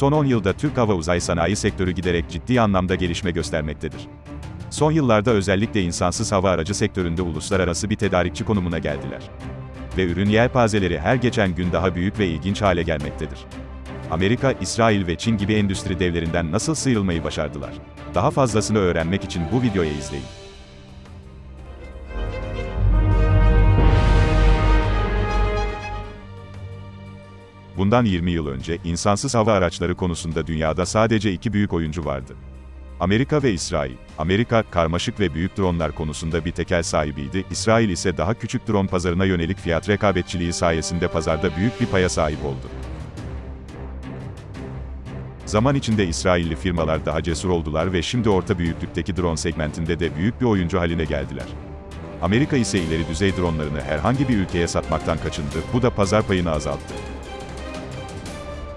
Son 10 yılda Türk hava uzay sanayi sektörü giderek ciddi anlamda gelişme göstermektedir. Son yıllarda özellikle insansız hava aracı sektöründe uluslararası bir tedarikçi konumuna geldiler. Ve ürün yelpazeleri her geçen gün daha büyük ve ilginç hale gelmektedir. Amerika, İsrail ve Çin gibi endüstri devlerinden nasıl sıyrılmayı başardılar? Daha fazlasını öğrenmek için bu videoyu izleyin. Bundan 20 yıl önce, insansız hava araçları konusunda dünyada sadece iki büyük oyuncu vardı. Amerika ve İsrail. Amerika, karmaşık ve büyük dronlar konusunda bir tekel sahibiydi, İsrail ise daha küçük drone pazarına yönelik fiyat rekabetçiliği sayesinde pazarda büyük bir paya sahip oldu. Zaman içinde İsrailli firmalar daha cesur oldular ve şimdi orta büyüklükteki drone segmentinde de büyük bir oyuncu haline geldiler. Amerika ise ileri düzey dronlarını herhangi bir ülkeye satmaktan kaçındı, bu da pazar payını azalttı.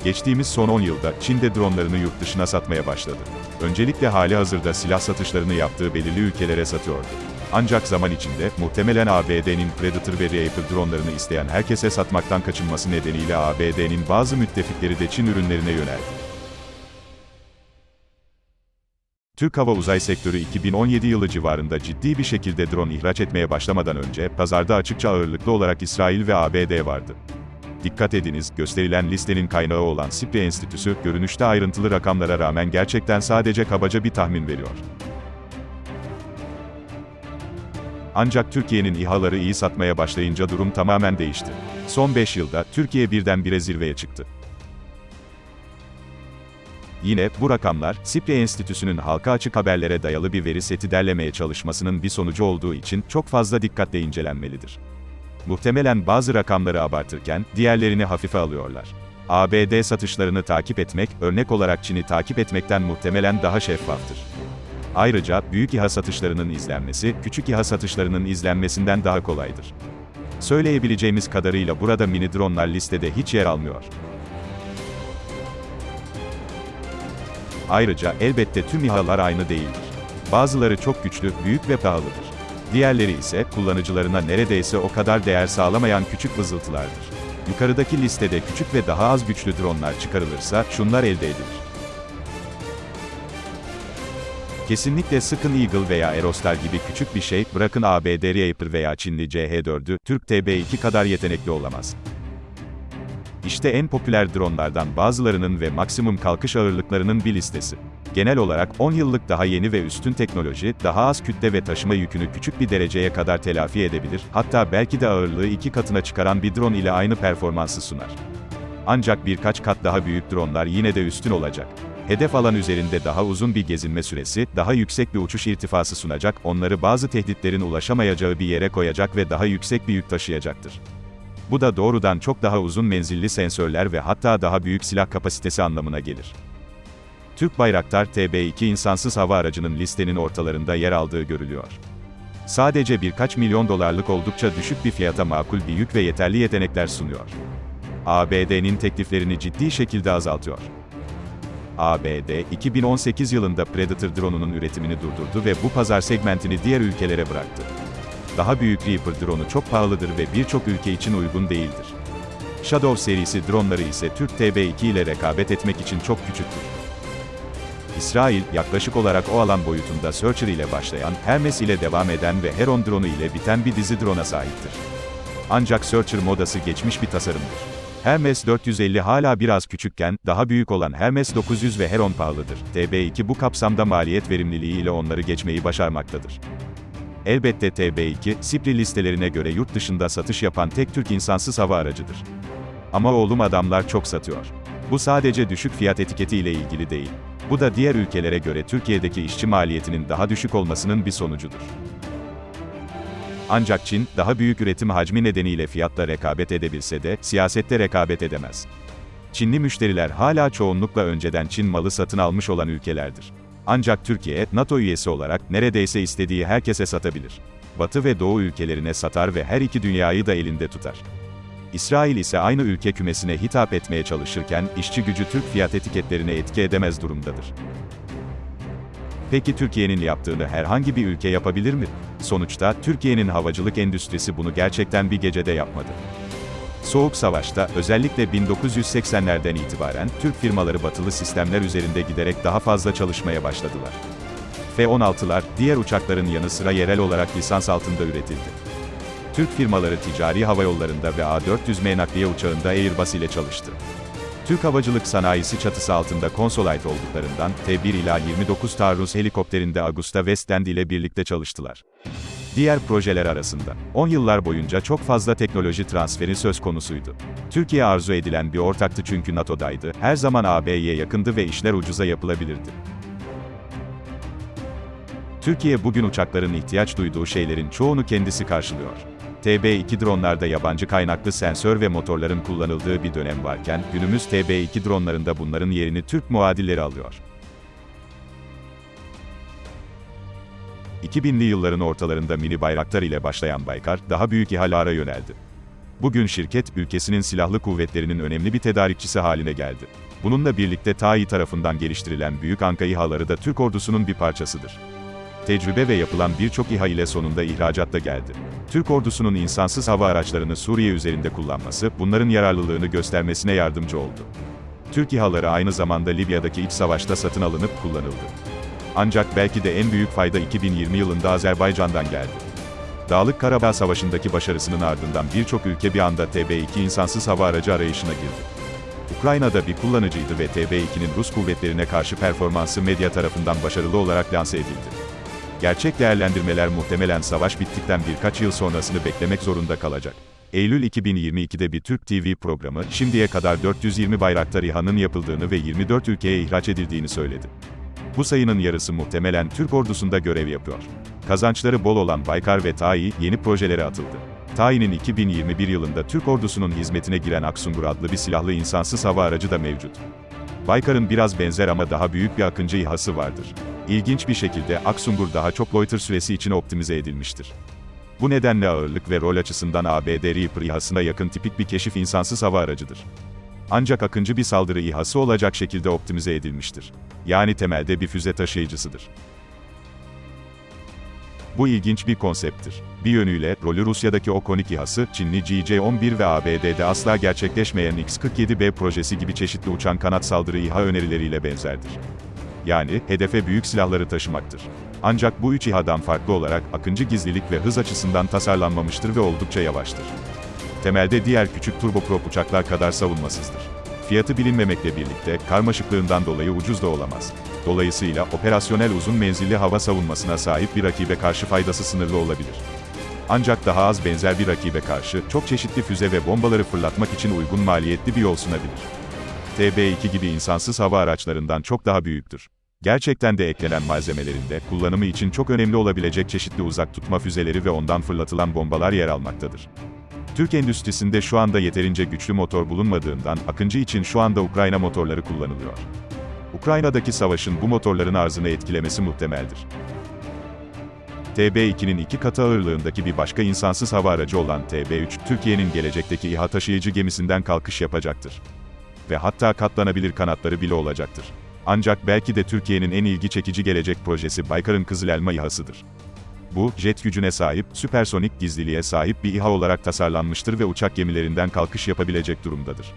Geçtiğimiz son 10 yılda Çin de dronlarını yurt dışına satmaya başladı. Öncelikle hali hazırda silah satışlarını yaptığı belirli ülkelere satıyordu. Ancak zaman içinde, muhtemelen ABD'nin Predator ve Reaper dronlarını isteyen herkese satmaktan kaçınması nedeniyle ABD'nin bazı müttefikleri de Çin ürünlerine yöneldi. Türk hava uzay sektörü 2017 yılı civarında ciddi bir şekilde drone ihraç etmeye başlamadan önce, pazarda açıkça ağırlıklı olarak İsrail ve ABD vardı. Dikkat ediniz, gösterilen listenin kaynağı olan SIPRI Enstitüsü, görünüşte ayrıntılı rakamlara rağmen gerçekten sadece kabaca bir tahmin veriyor. Ancak Türkiye'nin İHA'ları iyi satmaya başlayınca durum tamamen değişti. Son 5 yılda, Türkiye birdenbire zirveye çıktı. Yine, bu rakamlar, SIPRI Enstitüsü'nün halka açık haberlere dayalı bir veri seti derlemeye çalışmasının bir sonucu olduğu için çok fazla dikkatle incelenmelidir. Muhtemelen bazı rakamları abartırken, diğerlerini hafife alıyorlar. ABD satışlarını takip etmek, örnek olarak Çin'i takip etmekten muhtemelen daha şeffaftır. Ayrıca, büyük İHA satışlarının izlenmesi, küçük İHA satışlarının izlenmesinden daha kolaydır. Söyleyebileceğimiz kadarıyla burada mini dronlar listede hiç yer almıyor. Ayrıca, elbette tüm İHA'lar aynı değildir. Bazıları çok güçlü, büyük ve pahalıdır. Diğerleri ise, kullanıcılarına neredeyse o kadar değer sağlamayan küçük vızıltılardır. Yukarıdaki listede küçük ve daha az güçlü dronlar çıkarılırsa, şunlar elde edilir. Kesinlikle Sıkın Eagle veya Aerostar gibi küçük bir şey, bırakın ABD Reaper veya Çinli CH-4'ü, Türk TB2 kadar yetenekli olamaz. İşte en popüler dronlardan bazılarının ve maksimum kalkış ağırlıklarının bir listesi. Genel olarak 10 yıllık daha yeni ve üstün teknoloji, daha az kütle ve taşıma yükünü küçük bir dereceye kadar telafi edebilir, hatta belki de ağırlığı iki katına çıkaran bir drone ile aynı performansı sunar. Ancak birkaç kat daha büyük dronlar yine de üstün olacak. Hedef alan üzerinde daha uzun bir gezinme süresi, daha yüksek bir uçuş irtifası sunacak, onları bazı tehditlerin ulaşamayacağı bir yere koyacak ve daha yüksek bir yük taşıyacaktır. Bu da doğrudan çok daha uzun menzilli sensörler ve hatta daha büyük silah kapasitesi anlamına gelir. Türk Bayraktar TB2 insansız hava aracının listenin ortalarında yer aldığı görülüyor. Sadece birkaç milyon dolarlık oldukça düşük bir fiyata makul bir yük ve yeterli yetenekler sunuyor. ABD'nin tekliflerini ciddi şekilde azaltıyor. ABD, 2018 yılında Predator drone'unun üretimini durdurdu ve bu pazar segmentini diğer ülkelere bıraktı. Daha büyük Reaper drone'u çok pahalıdır ve birçok ülke için uygun değildir. Shadow serisi dronları ise Türk TB2 ile rekabet etmek için çok küçüktür. İsrail, yaklaşık olarak o alan boyutunda Searcher ile başlayan, Hermes ile devam eden ve Heron dronu ile biten bir dizi drone'a sahiptir. Ancak Searcher modası geçmiş bir tasarımdır. Hermes 450 hala biraz küçükken, daha büyük olan Hermes 900 ve Heron pahalıdır. TB2 bu kapsamda maliyet verimliliği ile onları geçmeyi başarmaktadır. Elbette TB2, SIPRI listelerine göre yurt dışında satış yapan tek Türk insansız hava aracıdır. Ama oğlum adamlar çok satıyor. Bu sadece düşük fiyat etiketi ile ilgili değil. Bu da diğer ülkelere göre Türkiye'deki işçi maliyetinin daha düşük olmasının bir sonucudur. Ancak Çin, daha büyük üretim hacmi nedeniyle fiyatla rekabet edebilse de, siyasette rekabet edemez. Çinli müşteriler hala çoğunlukla önceden Çin malı satın almış olan ülkelerdir. Ancak Türkiye, NATO üyesi olarak neredeyse istediği herkese satabilir. Batı ve Doğu ülkelerine satar ve her iki dünyayı da elinde tutar. İsrail ise aynı ülke kümesine hitap etmeye çalışırken, işçi gücü Türk fiyat etiketlerine etki edemez durumdadır. Peki Türkiye'nin yaptığını herhangi bir ülke yapabilir mi? Sonuçta, Türkiye'nin havacılık endüstrisi bunu gerçekten bir gecede yapmadı. Soğuk Savaş'ta, özellikle 1980'lerden itibaren, Türk firmaları batılı sistemler üzerinde giderek daha fazla çalışmaya başladılar. F-16'lar, diğer uçakların yanı sıra yerel olarak lisans altında üretildi. Türk firmaları ticari havayollarında ve A-400M nakliye uçağında Airbus ile çalıştı. Türk havacılık sanayisi çatısı altında konsolayt olduklarından, T-1 ila 29 taarruz helikopterinde Augusta Westland ile birlikte çalıştılar. Diğer projeler arasında, 10 yıllar boyunca çok fazla teknoloji transferi söz konusuydu. Türkiye arzu edilen bir ortaktı çünkü NATO'daydı, her zaman AB'ye yakındı ve işler ucuza yapılabilirdi. Türkiye bugün uçakların ihtiyaç duyduğu şeylerin çoğunu kendisi karşılıyor. TB2 dronlarda yabancı kaynaklı sensör ve motorların kullanıldığı bir dönem varken, günümüz TB2 dronlarında bunların yerini Türk muadilleri alıyor. 2000'li yılların ortalarında mini bayraktar ile başlayan Baykar, daha büyük İHA'lara yöneldi. Bugün şirket, ülkesinin silahlı kuvvetlerinin önemli bir tedarikçisi haline geldi. Bununla birlikte TAİ tarafından geliştirilen büyük Anka İHA'ları da Türk ordusunun bir parçasıdır. Tecrübe ve yapılan birçok İHA ile sonunda ihracat da geldi. Türk ordusunun insansız hava araçlarını Suriye üzerinde kullanması, bunların yararlılığını göstermesine yardımcı oldu. Türk İHA'ları aynı zamanda Libya'daki iç savaşta satın alınıp kullanıldı. Ancak belki de en büyük fayda 2020 yılında Azerbaycan'dan geldi. Dağlık Karabağ Savaşı'ndaki başarısının ardından birçok ülke bir anda TB2 insansız hava aracı arayışına girdi. Ukrayna'da bir kullanıcıydı ve TB2'nin Rus kuvvetlerine karşı performansı medya tarafından başarılı olarak lanse edildi. Gerçek değerlendirmeler muhtemelen savaş bittikten birkaç yıl sonrasını beklemek zorunda kalacak. Eylül 2022'de bir Türk TV programı, şimdiye kadar 420 Bayraktar İHA'nın yapıldığını ve 24 ülkeye ihraç edildiğini söyledi. Bu sayının yarısı muhtemelen Türk ordusunda görev yapıyor. Kazançları bol olan Baykar ve TAİ, yeni projelere atıldı. TAİ'nin 2021 yılında Türk ordusunun hizmetine giren Aksungur adlı bir silahlı insansız hava aracı da mevcut. Baykar'ın biraz benzer ama daha büyük bir Akıncı İHA'sı vardır. İlginç bir şekilde Aksungur daha çok loiter süresi için optimize edilmiştir. Bu nedenle ağırlık ve rol açısından ABD Reaper İHA'sına yakın tipik bir keşif insansız hava aracıdır. Ancak akıncı bir saldırı İHA'sı olacak şekilde optimize edilmiştir. Yani temelde bir füze taşıyıcısıdır. Bu ilginç bir konsepttir. Bir yönüyle, rolü Rusya'daki Okonik İHA'sı, Çinli GJ-11 ve ABD'de asla gerçekleşmeyen X-47B projesi gibi çeşitli uçan kanat saldırı İHA önerileriyle benzerdir. Yani, hedefe büyük silahları taşımaktır. Ancak bu üç İHA'dan farklı olarak, akıncı gizlilik ve hız açısından tasarlanmamıştır ve oldukça yavaştır. Temelde diğer küçük turboprop uçaklar kadar savunmasızdır. Fiyatı bilinmemekle birlikte, karmaşıklığından dolayı ucuz da olamaz. Dolayısıyla, operasyonel uzun menzilli hava savunmasına sahip bir rakibe karşı faydası sınırlı olabilir. Ancak daha az benzer bir rakibe karşı, çok çeşitli füze ve bombaları fırlatmak için uygun maliyetli bir yol sunabilir. TB2 gibi insansız hava araçlarından çok daha büyüktür. Gerçekten de eklenen malzemelerinde, kullanımı için çok önemli olabilecek çeşitli uzak tutma füzeleri ve ondan fırlatılan bombalar yer almaktadır. Türk endüstrisinde şu anda yeterince güçlü motor bulunmadığından, Akıncı için şu anda Ukrayna motorları kullanılıyor. Ukrayna'daki savaşın bu motorların arzını etkilemesi muhtemeldir. TB2'nin iki katı ağırlığındaki bir başka insansız hava aracı olan TB3, Türkiye'nin gelecekteki İHA taşıyıcı gemisinden kalkış yapacaktır. Ve hatta katlanabilir kanatları bile olacaktır. Ancak belki de Türkiye'nin en ilgi çekici gelecek projesi Baykar'ın Kızıl Elma İHA'sıdır. Bu, jet gücüne sahip, süpersonik gizliliğe sahip bir İHA olarak tasarlanmıştır ve uçak gemilerinden kalkış yapabilecek durumdadır.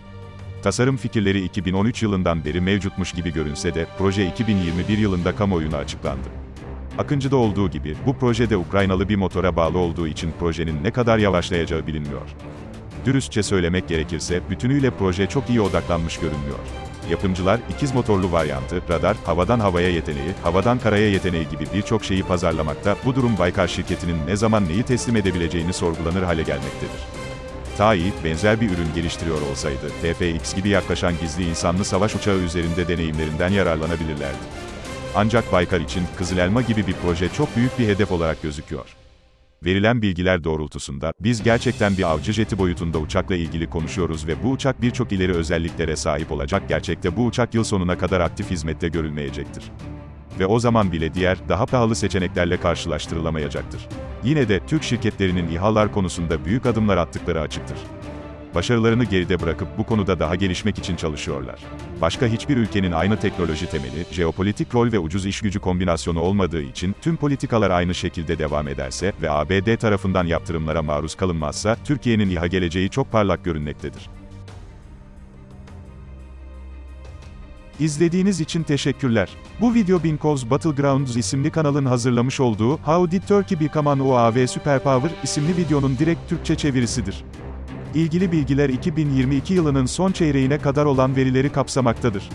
Tasarım fikirleri 2013 yılından beri mevcutmuş gibi görünse de, proje 2021 yılında kamuoyuna açıklandı. Akıncı'da olduğu gibi, bu projede Ukraynalı bir motora bağlı olduğu için projenin ne kadar yavaşlayacağı bilinmiyor. Dürüstçe söylemek gerekirse, bütünüyle proje çok iyi odaklanmış görünmüyor. Yapımcılar, ikiz motorlu varyantı, radar, havadan havaya yeteneği, havadan karaya yeteneği gibi birçok şeyi pazarlamakta, bu durum Baykar şirketinin ne zaman neyi teslim edebileceğini sorgulanır hale gelmektedir. TAİ, benzer bir ürün geliştiriyor olsaydı, TFX gibi yaklaşan gizli insanlı savaş uçağı üzerinde deneyimlerinden yararlanabilirlerdi. Ancak Baykar için, Kızıl Elma gibi bir proje çok büyük bir hedef olarak gözüküyor. Verilen bilgiler doğrultusunda, biz gerçekten bir avcı jeti boyutunda uçakla ilgili konuşuyoruz ve bu uçak birçok ileri özelliklere sahip olacak gerçekte bu uçak yıl sonuna kadar aktif hizmette görülmeyecektir. Ve o zaman bile diğer, daha pahalı seçeneklerle karşılaştırılamayacaktır. Yine de, Türk şirketlerinin İHA'lar konusunda büyük adımlar attıkları açıktır. Başarılarını geride bırakıp bu konuda daha gelişmek için çalışıyorlar. Başka hiçbir ülkenin aynı teknoloji temeli, jeopolitik rol ve ucuz iş gücü kombinasyonu olmadığı için tüm politikalar aynı şekilde devam ederse ve ABD tarafından yaptırımlara maruz kalınmazsa Türkiye'nin İHA geleceği çok parlak görünmektedir. İzlediğiniz için teşekkürler. Bu video Binkov's Battlegrounds isimli kanalın hazırlamış olduğu How Did Turkey Become an UAV Superpower isimli videonun direkt Türkçe çevirisidir. İlgili bilgiler 2022 yılının son çeyreğine kadar olan verileri kapsamaktadır.